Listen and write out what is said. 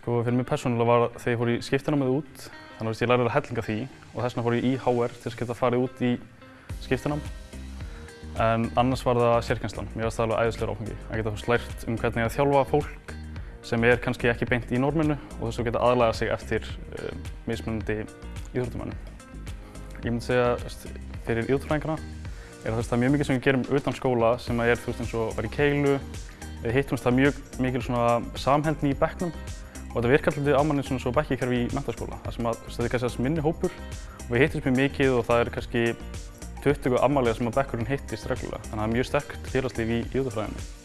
Sko fyrir mig persónulega var þegar ég fór í skiptinámið út, þannig að ég lærði að hellinga því og þess vegna fór ég í HR til að geta farið út í skiptinám. En annars var það sérkjenslan, mér varst það alveg æðislegur áfengi. Að geta lært um hvernig að þjálfa fólk sem er kannski ekki beint í norminu og þess að geta aðlæga sig eftir um, mismunandi íþróttumannum. Ég myndi segja fyrir íþróttfræðingarna er það, það er mjög mikið sem við gerum utan skóla sem er þú veist eins og að vera í keilu. Við hittumst það mjög mikil samhendni í bekknum og þetta virkar alltaf á manni svona svo bekkikerfi í mentaskóla. Það sem að þetta er kannski þess minni hópur og við hittumst mjög mikið og það er kannski 20 ammálega sem að bekkurinn hittist reglulega. Þannig að það er mjög sterkt félagslíf í íþróttafræðinni.